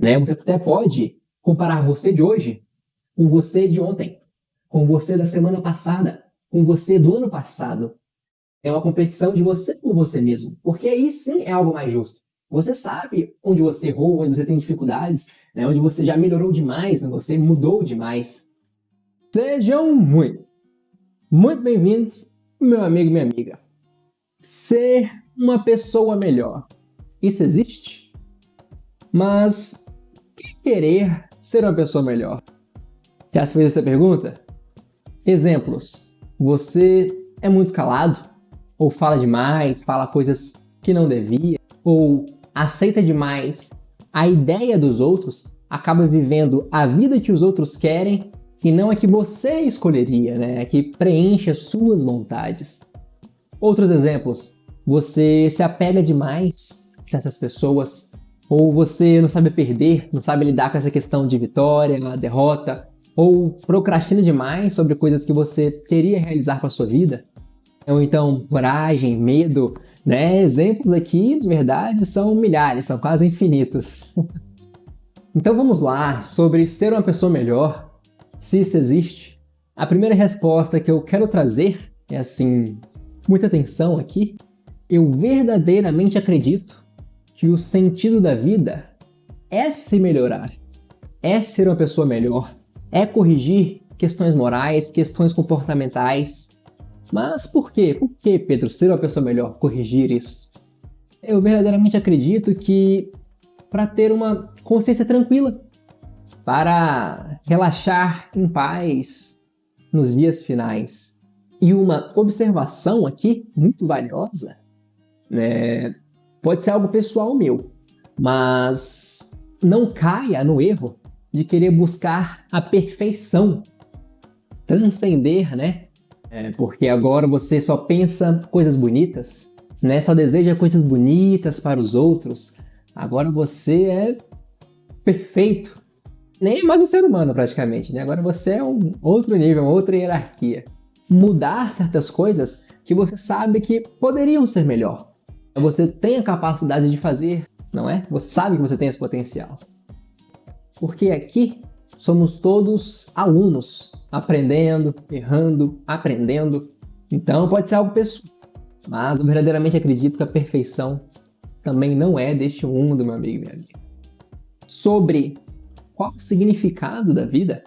Né? Você até pode comparar você de hoje com você de ontem, com você da semana passada, com você do ano passado. É uma competição de você com você mesmo, porque aí sim é algo mais justo. Você sabe onde você errou, onde você tem dificuldades, né? onde você já melhorou demais, né? você mudou demais. Sejam muito, muito bem-vindos, meu amigo e minha amiga. Ser uma pessoa melhor, isso existe? Mas querer ser uma pessoa melhor? Já se fez essa pergunta? Exemplos. Você é muito calado? Ou fala demais, fala coisas que não devia? Ou aceita demais a ideia dos outros, acaba vivendo a vida que os outros querem e não a que você escolheria, né? A que preenche as suas vontades. Outros exemplos. Você se apega demais a certas pessoas, ou você não sabe perder, não sabe lidar com essa questão de vitória, derrota, ou procrastina demais sobre coisas que você queria realizar com a sua vida. Ou então coragem, medo, né? Exemplos aqui, de verdade, são milhares, são quase infinitos. então vamos lá, sobre ser uma pessoa melhor, se isso existe. A primeira resposta que eu quero trazer é assim, muita atenção aqui. Eu verdadeiramente acredito que o sentido da vida é se melhorar, é ser uma pessoa melhor, é corrigir questões morais, questões comportamentais, mas por quê? Por que, Pedro, ser uma pessoa melhor, corrigir isso? Eu verdadeiramente acredito que para ter uma consciência tranquila, para relaxar em paz nos dias finais. E uma observação aqui, muito valiosa, né? Pode ser algo pessoal meu, mas não caia no erro de querer buscar a perfeição, transcender né, é, porque agora você só pensa coisas bonitas, né? Só deseja coisas bonitas para os outros. Agora você é perfeito. Nem mais um ser humano praticamente, né? Agora você é um outro nível, uma outra hierarquia. Mudar certas coisas que você sabe que poderiam ser melhor. Você tem a capacidade de fazer, não é? Você sabe que você tem esse potencial. Porque aqui somos todos alunos aprendendo, errando, aprendendo. Então pode ser algo pessoal. Mas eu verdadeiramente acredito que a perfeição também não é deste mundo, meu amigo e minha amiga. Sobre qual o significado da vida,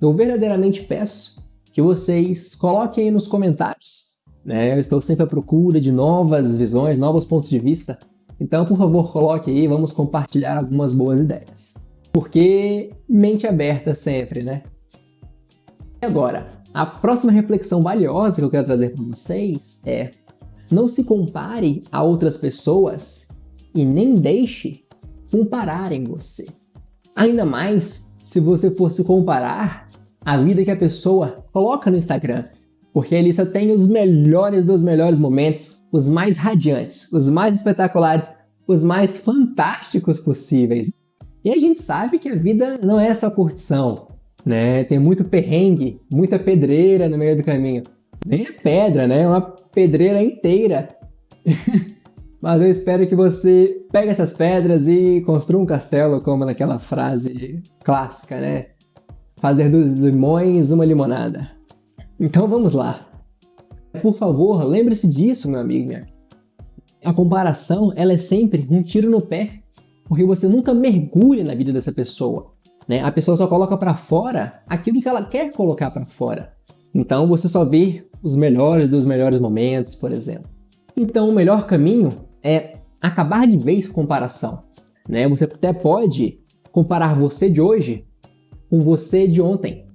eu verdadeiramente peço que vocês coloquem aí nos comentários. Né? Eu estou sempre à procura de novas visões, novos pontos de vista. Então, por favor, coloque aí, vamos compartilhar algumas boas ideias. Porque mente aberta sempre, né? agora, a próxima reflexão valiosa que eu quero trazer para vocês é não se compare a outras pessoas e nem deixe compararem você. Ainda mais se você fosse comparar a vida que a pessoa coloca no Instagram, porque ali só tem os melhores dos melhores momentos, os mais radiantes, os mais espetaculares, os mais fantásticos possíveis. E a gente sabe que a vida não é só curtição, né? Tem muito perrengue, muita pedreira no meio do caminho. Nem é pedra, né? É uma pedreira inteira. Mas eu espero que você pegue essas pedras e construa um castelo, como naquela frase clássica, né? Fazer dos limões uma limonada. Então vamos lá. Por favor, lembre-se disso, meu amigo, minha A comparação, ela é sempre um tiro no pé, porque você nunca mergulha na vida dessa pessoa. Né? A pessoa só coloca para fora aquilo que ela quer colocar para fora. Então você só vê os melhores dos melhores momentos, por exemplo. Então o melhor caminho é acabar de vez com comparação. Né? Você até pode comparar você de hoje com você de ontem,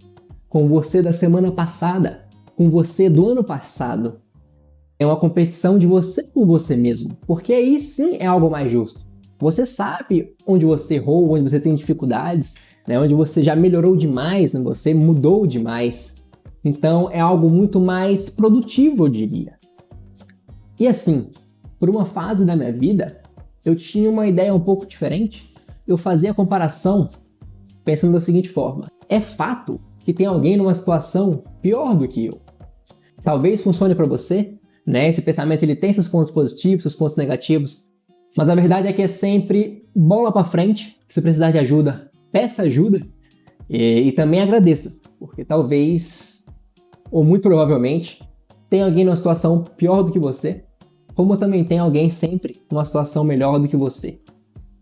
com você da semana passada, com você do ano passado. É uma competição de você com você mesmo, porque aí sim é algo mais justo. Você sabe onde você errou, onde você tem dificuldades, né, onde você já melhorou demais, né, você mudou demais. Então é algo muito mais produtivo, eu diria. E assim, por uma fase da minha vida, eu tinha uma ideia um pouco diferente. Eu fazia a comparação pensando da seguinte forma: é fato que tem alguém numa situação pior do que eu. Talvez funcione para você, né? Esse pensamento ele tem seus pontos positivos, seus pontos negativos, Mas a verdade é que é sempre bola para frente. Se precisar de ajuda, peça ajuda e, e também agradeça, porque talvez, ou muito provavelmente, tem alguém numa situação pior do que você, como também tem alguém sempre numa situação melhor do que você.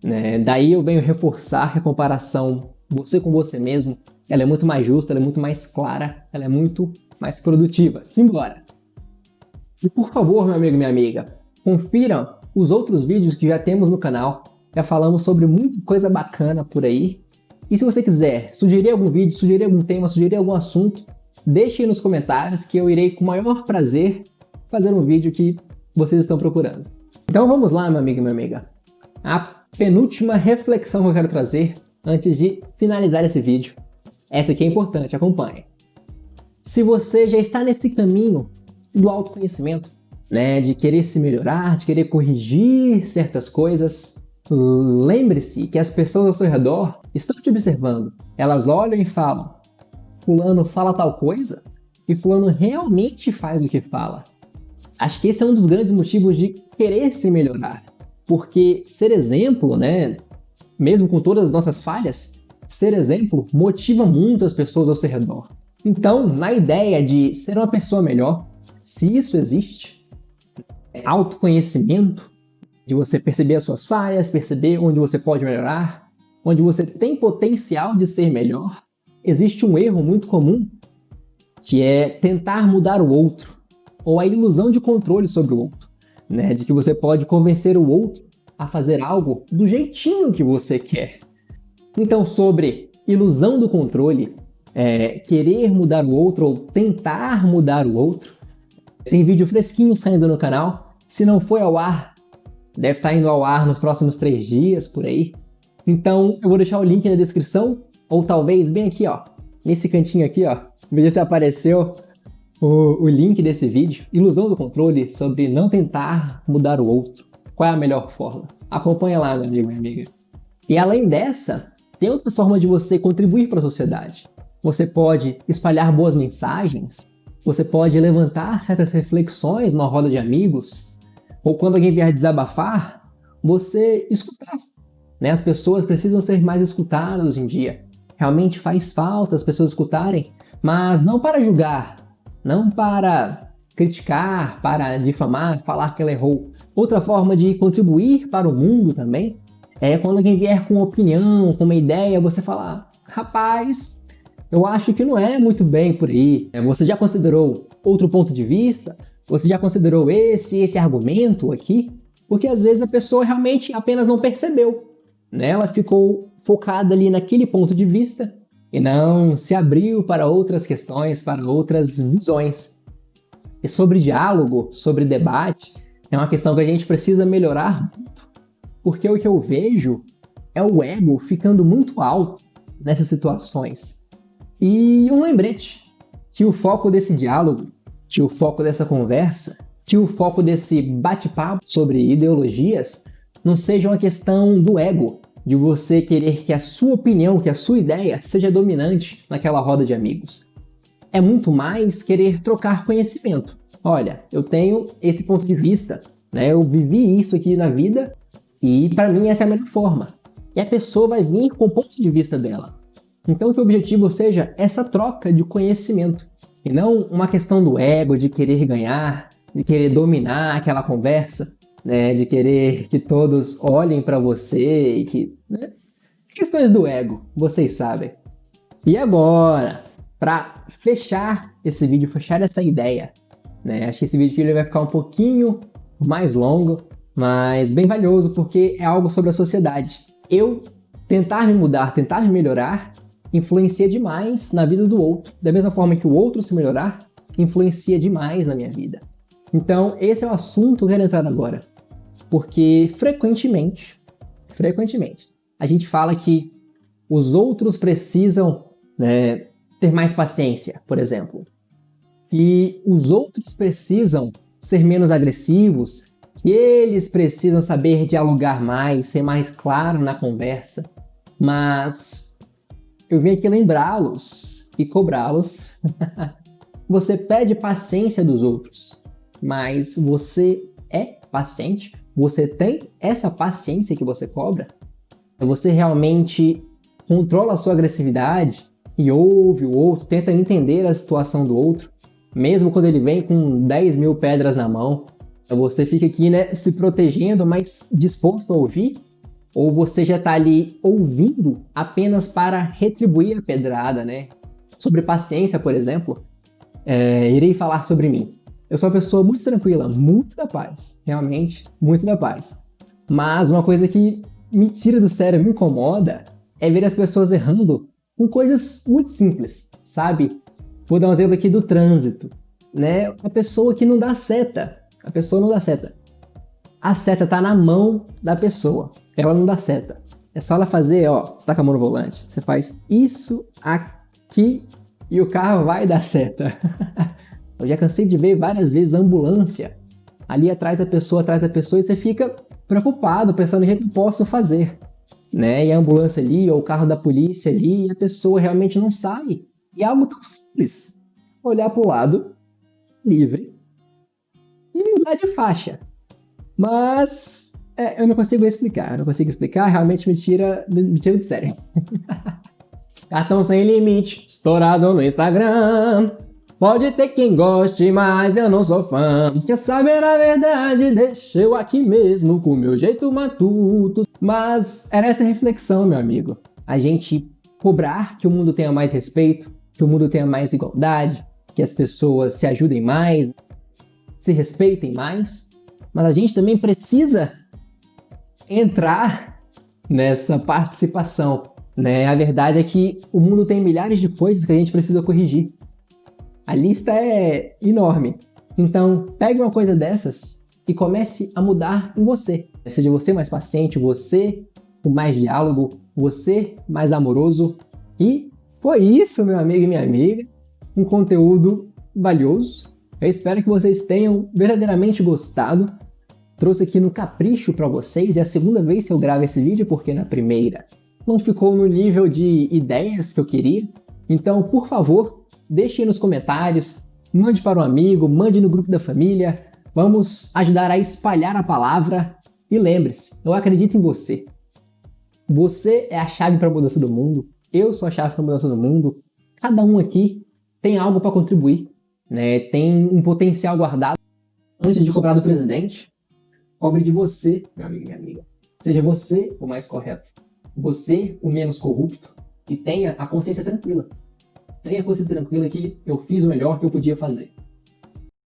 Né? Daí eu venho reforçar a comparação você com você mesmo, ela é muito mais justa, ela é muito mais clara, ela é muito mais produtiva. Simbora! E por favor, meu amigo e minha amiga, confira os outros vídeos que já temos no canal. Já falamos sobre muita coisa bacana por aí. E se você quiser sugerir algum vídeo, sugerir algum tema, sugerir algum assunto, deixe aí nos comentários que eu irei com o maior prazer fazer um vídeo que vocês estão procurando. Então vamos lá, meu amigo e minha amiga. A penúltima reflexão que eu quero trazer antes de finalizar esse vídeo. Essa aqui é importante, acompanhe. Se você já está nesse caminho do autoconhecimento, né, de querer se melhorar, de querer corrigir certas coisas, lembre-se que as pessoas ao seu redor estão te observando. Elas olham e falam, fulano fala tal coisa e fulano realmente faz o que fala. Acho que esse é um dos grandes motivos de querer se melhorar. Porque ser exemplo, né, mesmo com todas as nossas falhas, ser exemplo motiva muito as pessoas ao seu redor. Então, na ideia de ser uma pessoa melhor, se isso existe, é autoconhecimento, de você perceber as suas falhas, perceber onde você pode melhorar, onde você tem potencial de ser melhor, existe um erro muito comum, que é tentar mudar o outro, ou a ilusão de controle sobre o outro, né? de que você pode convencer o outro a fazer algo do jeitinho que você quer. Então, sobre ilusão do controle, é, querer mudar o outro ou tentar mudar o outro, tem vídeo fresquinho saindo no canal. Se não foi ao ar, deve estar indo ao ar nos próximos três dias, por aí. Então, eu vou deixar o link na descrição, ou talvez bem aqui, ó, nesse cantinho aqui, ó, veja se apareceu o, o link desse vídeo, Ilusão do Controle, sobre não tentar mudar o outro. Qual é a melhor forma? Acompanha lá, meu amigo, minha amiga. E além dessa, tem outras formas de você contribuir para a sociedade. Você pode espalhar boas mensagens, você pode levantar certas reflexões numa roda de amigos, ou quando alguém vier desabafar, você escutar. Né? As pessoas precisam ser mais escutadas hoje em dia. Realmente faz falta as pessoas escutarem, mas não para julgar, não para criticar, para difamar, falar que ela errou. Outra forma de contribuir para o mundo também é quando alguém vier com uma opinião, com uma ideia, você falar, rapaz, eu acho que não é muito bem por aí. É, você já considerou outro ponto de vista? Você já considerou esse esse argumento aqui? Porque às vezes a pessoa realmente apenas não percebeu. Né? Ela ficou focada ali naquele ponto de vista e não se abriu para outras questões, para outras visões. E sobre diálogo, sobre debate, é uma questão que a gente precisa melhorar muito. Porque o que eu vejo é o ego ficando muito alto nessas situações. E um lembrete, que o foco desse diálogo, que o foco dessa conversa, que o foco desse bate-papo sobre ideologias não seja uma questão do ego, de você querer que a sua opinião, que a sua ideia seja dominante naquela roda de amigos. É muito mais querer trocar conhecimento. Olha, eu tenho esse ponto de vista, né? eu vivi isso aqui na vida e para mim essa é a melhor forma. E a pessoa vai vir com o ponto de vista dela. Então que o objetivo seja essa troca de conhecimento, e não uma questão do ego, de querer ganhar, de querer dominar aquela conversa, né, de querer que todos olhem para você e que... Né? Questões do ego, vocês sabem. E agora, para fechar esse vídeo, fechar essa ideia, né, acho que esse vídeo aqui vai ficar um pouquinho mais longo, mas bem valioso porque é algo sobre a sociedade. Eu tentar me mudar, tentar me melhorar, influencia demais na vida do outro, da mesma forma que o outro se melhorar, influencia demais na minha vida. Então, esse é o assunto que eu quero entrar agora. Porque frequentemente, frequentemente, a gente fala que os outros precisam né, ter mais paciência, por exemplo. E os outros precisam ser menos agressivos, eles precisam saber dialogar mais, ser mais claro na conversa. Mas eu vim aqui lembrá-los e cobrá-los. você pede paciência dos outros, mas você é paciente? Você tem essa paciência que você cobra? Você realmente controla a sua agressividade e ouve o outro, tenta entender a situação do outro, mesmo quando ele vem com 10 mil pedras na mão? Você fica aqui né, se protegendo, mas disposto a ouvir? Ou você já está ali ouvindo apenas para retribuir a pedrada, né? Sobre paciência, por exemplo, é, irei falar sobre mim. Eu sou uma pessoa muito tranquila, muito da paz, realmente, muito da paz. Mas uma coisa que me tira do sério, me incomoda, é ver as pessoas errando com coisas muito simples, sabe? Vou dar um exemplo aqui do trânsito, né? A pessoa que não dá seta, a pessoa não dá seta. A seta tá na mão da pessoa, ela não dá seta. É só ela fazer, ó, você tá com a mão no volante, você faz isso aqui e o carro vai dar seta. Eu já cansei de ver várias vezes ambulância ali atrás da pessoa, atrás da pessoa, e você fica preocupado, pensando o que posso fazer. Né? E a ambulância ali, ou o carro da polícia ali, e a pessoa realmente não sai. E é algo tão simples. Olhar para o lado, livre, e mudar de faixa. Mas é, eu não consigo explicar, eu não consigo explicar, realmente me tira, me tira de sério. Cartão sem limite, estourado no Instagram. Pode ter quem goste, mas eu não sou fã. Quer saber a verdade? Deixa eu aqui mesmo, com meu jeito matuto. Mas era essa reflexão, meu amigo. A gente cobrar que o mundo tenha mais respeito, que o mundo tenha mais igualdade, que as pessoas se ajudem mais, se respeitem mais. Mas a gente também precisa entrar nessa participação. Né? A verdade é que o mundo tem milhares de coisas que a gente precisa corrigir. A lista é enorme. Então, pegue uma coisa dessas e comece a mudar em você. Seja você mais paciente, você com mais diálogo, você mais amoroso. E foi isso, meu amigo e minha amiga. Um conteúdo valioso. Eu espero que vocês tenham verdadeiramente gostado. Trouxe aqui no capricho para vocês. É a segunda vez que eu gravo esse vídeo, porque na primeira não ficou no nível de ideias que eu queria. Então, por favor, deixe nos comentários, mande para um amigo, mande no grupo da família, vamos ajudar a espalhar a palavra e lembre-se, eu acredito em você. Você é a chave para a mudança do mundo, eu sou a chave para a mudança do mundo, cada um aqui tem algo para contribuir, né? tem um potencial guardado. Antes de cobrar do presidente, cobre de você, meu amigo e minha amiga. Seja você o mais correto, você o menos corrupto e tenha a consciência tranquila tenha consciência tranquila que eu fiz o melhor que eu podia fazer.